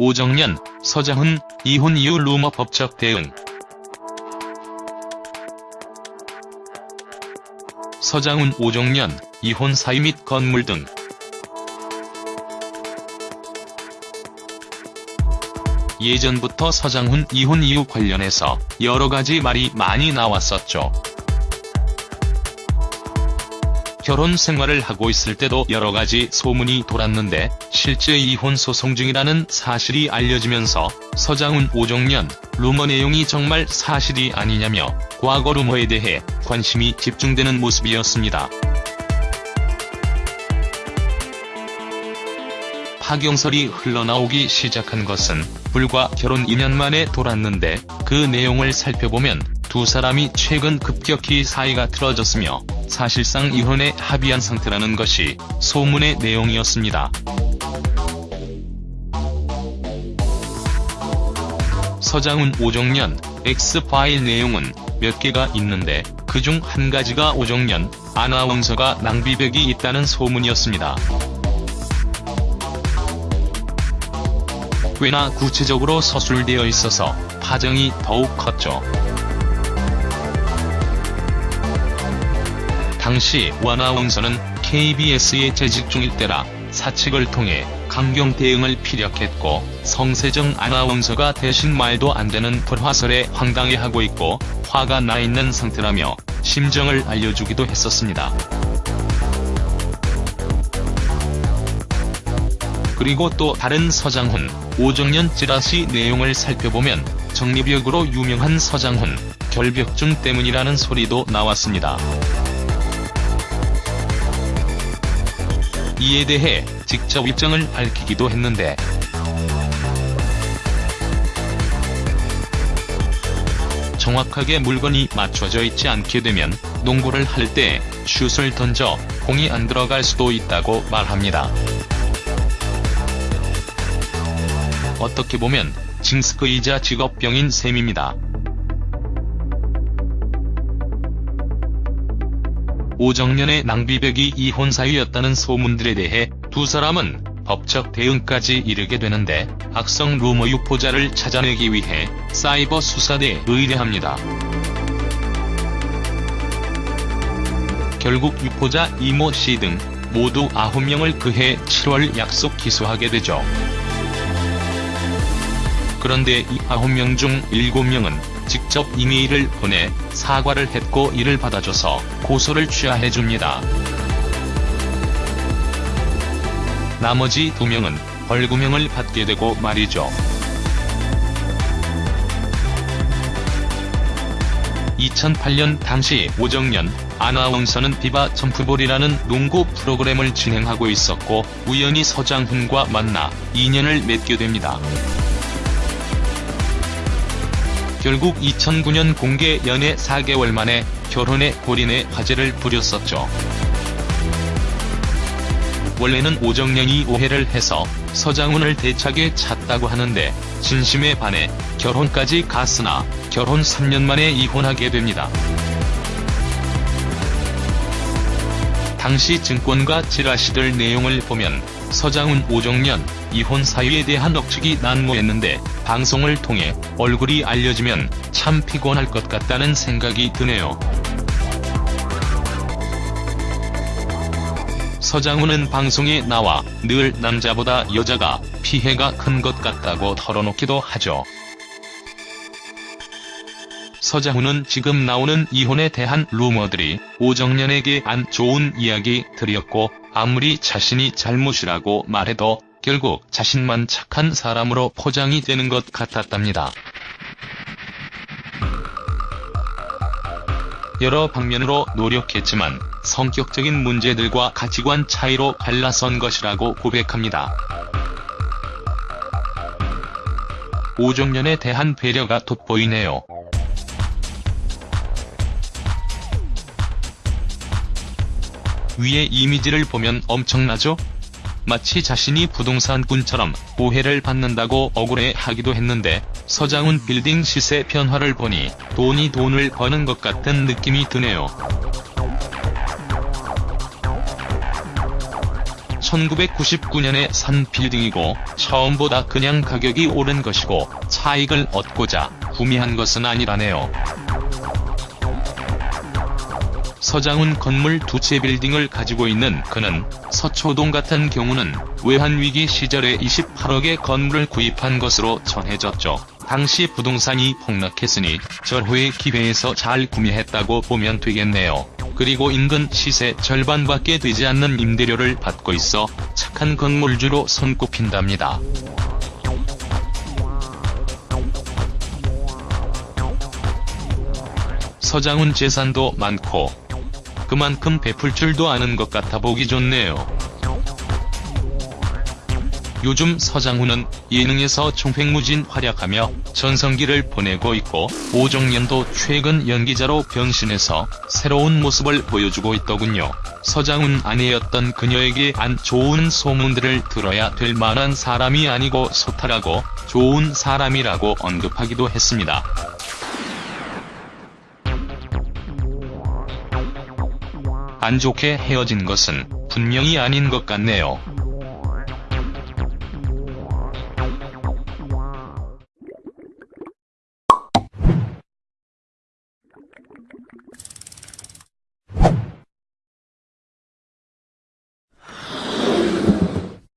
오정연, 서장훈, 이혼 이후 루머 법적 대응 서장훈 오정연, 이혼 사유 및 건물 등 예전부터 서장훈 이혼 이유 관련해서 여러가지 말이 많이 나왔었죠. 결혼 생활을 하고 있을 때도 여러 가지 소문이 돌았는데 실제 이혼 소송 중이라는 사실이 알려지면서 서장훈 오정연 루머 내용이 정말 사실이 아니냐며 과거 루머에 대해 관심이 집중되는 모습이었습니다. 파경설이 흘러나오기 시작한 것은 불과 결혼 2년 만에 돌았는데 그 내용을 살펴보면 두 사람이 최근 급격히 사이가 틀어졌으며 사실상 이혼에 합의한 상태라는 것이 소문의 내용이었습니다. 서장훈 오정연 X파일 내용은 몇 개가 있는데 그 중 한 가지가 오정연 아나운서가 낭비벽이 있다는 소문이었습니다. 꽤나 구체적으로 서술되어 있어서 파장이 더욱 컸죠. 당시 원아운서는 KBS에 재직 중일 때라 사측을 통해 강경 대응을 피력했고 성세정 아나운서가 대신 말도 안 되는 불화설에 황당해하고 있고 화가 나 있는 상태라며 심정을 알려주기도 했었습니다. 그리고 또 다른 서장훈, 오정연 찌라시 내용을 살펴보면 정리벽으로 유명한 서장훈, 결벽증 때문이라는 소리도 나왔습니다. 이에 대해 직접 입장을 밝히기도 했는데 정확하게 물건이 맞춰져 있지 않게 되면 농구를 할 때 슛을 던져 공이 안 들어갈 수도 있다고 말합니다. 어떻게 보면 징스크이자 직업병인 셈입니다. 오정연의 낭비벽이 이혼 사유였다는 소문들에 대해 두 사람은 법적 대응까지 이르게 되는데 악성 루머 유포자를 찾아내기 위해 사이버 수사대에 의뢰합니다. 결국 유포자 이모 씨 등 모두 9명을 그해 7월 약속 기소하게 되죠. 그런데 이 9명 중 7명은 직접 이메일을 보내 사과를 했고 이를 받아줘서 고소를 취하해줍니다. 나머지 2명은 벌금형을 받게 되고 말이죠. 2008년 당시 오정연 아나운서는 비바 점프볼이라는 농구 프로그램을 진행하고 있었고 우연히 서장훈과 만나 인연을 맺게 됩니다. 결국 2009년 공개 연애 4개월 만에 결혼에 골인해 화제를 부렸었죠. 원래는 오정연이 오해를 해서 서장훈을 대차게 찼다고 하는데 진심에 반해 결혼까지 갔으나 결혼 3년 만에 이혼하게 됩니다. 당시 증권가 지라시들 내용을 보면 서장훈 오정연 이혼 사유에 대한 억측이 난무했는데 방송을 통해 얼굴이 알려지면 참 피곤할 것 같다는 생각이 드네요. 서장훈은 방송에 나와 늘 남자보다 여자가 피해가 큰 것 같다고 털어놓기도 하죠. 서장훈은 지금 나오는 이혼에 대한 루머들이 오정연에게 안 좋은 이야기 들이었고 아무리 자신이 잘못이라고 말해도 결국 자신만 착한 사람으로 포장이 되는 것 같았답니다. 여러 방면으로 노력했지만 성격적인 문제들과 가치관 차이로 갈라선 것이라고 고백합니다. 오정연에 대한 배려가 돋보이네요. 위의 이미지를 보면 엄청나죠? 마치 자신이 부동산꾼처럼 오해를 받는다고 억울해하기도 했는데 서장훈 빌딩 시세 변화를 보니 돈이 돈을 버는 것 같은 느낌이 드네요. 1999년에 산 빌딩이고 처음보다 그냥 가격이 오른 것이고 차익을 얻고자 구매한 것은 아니라네요. 서장훈 건물 두 채 빌딩을 가지고 있는 그는 서초동 같은 경우는 외환위기 시절에 28억의 건물을 구입한 것으로 전해졌죠. 당시 부동산이 폭락했으니 절호의 기회에서 잘 구매했다고 보면 되겠네요. 그리고 인근 시세 절반밖에 되지 않는 임대료를 받고 있어 착한 건물주로 손꼽힌답니다. 서장훈 재산도 많고 그만큼 베풀 줄도 아는 것 같아 보기 좋네요. 요즘 서장훈은 예능에서 총횡무진 활약하며 전성기를 보내고 있고 오정연도 최근 연기자로 변신해서 새로운 모습을 보여주고 있더군요. 서장훈 아내였던 그녀에게 안 좋은 소문들을 들어야 될 만한 사람이 아니고 소탈하고 좋은 사람이라고 언급하기도 했습니다. 안 좋게 헤어진 것은 분명히 아닌 것 같네요.